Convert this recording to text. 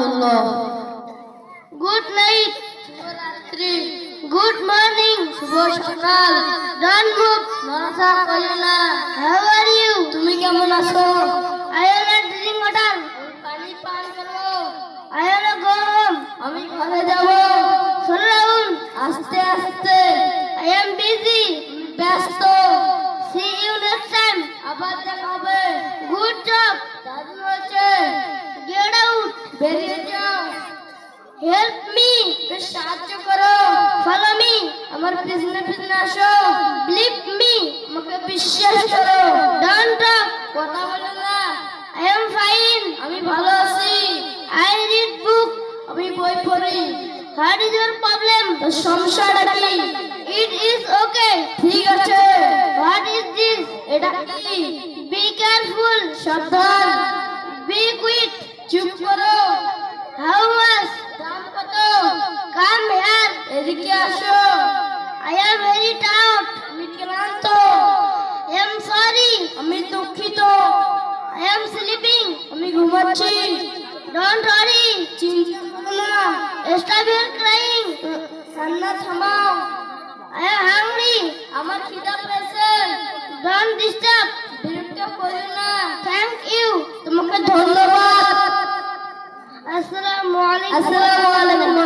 Rahmatullah good night good morning শুভ সকাল। ডন move করিও না হাউ আর ইউ তুমি কেমন আছো? I am not drink water পানি পান করো আই এম গো হোম আমি ঘরে যাব। ডাউন আস্তে আস্তে। আই এম বিজি ব্যস্ত। সি ইউ নেক্সট টাইম আবার দেখা হবে। গুড জব বেরিয়ে যাও। হেল্প মি সাহায্য করো। ফলো মি আমার পিছনে পিছনে আসো। বিলিভ মি আমাকে বিশ্বাস করো। ডোন্ট টক কথা বলো না। আই এম ফাইন আমি ভালো আছি। আই রিড বুক আমি বই পড়ি। হোয়াট ইজ ইওর প্রবলেম সমস্যাটা কি? ইট ইজ ওকে ঠিক আছে। হোয়াট ইজ দিস এটা কি? বি কেয়ারফুল সাবধান। এদিকে আসো। আই অ্যাম ভেরি টাউট আমি ক্লান্ত আই অ্যাম সরি আমি দুঃখিত। আই অ্যাম স্লিপিং আমি ঘুমাচ্ছি। ডোন্ট ওয়ারি চিন্তা করো না। স্টপ ইউর ক্রাইং কান্না থামাও। আই অ্যাম হাংরি আমার খিদা পেয়েছে। ডোন্ট ডিস্টার্ব বিরক্ত করো না। থ্যাংক ইউ তোমাকে ধন্যবাদ। আসসালামু আলাইকুম।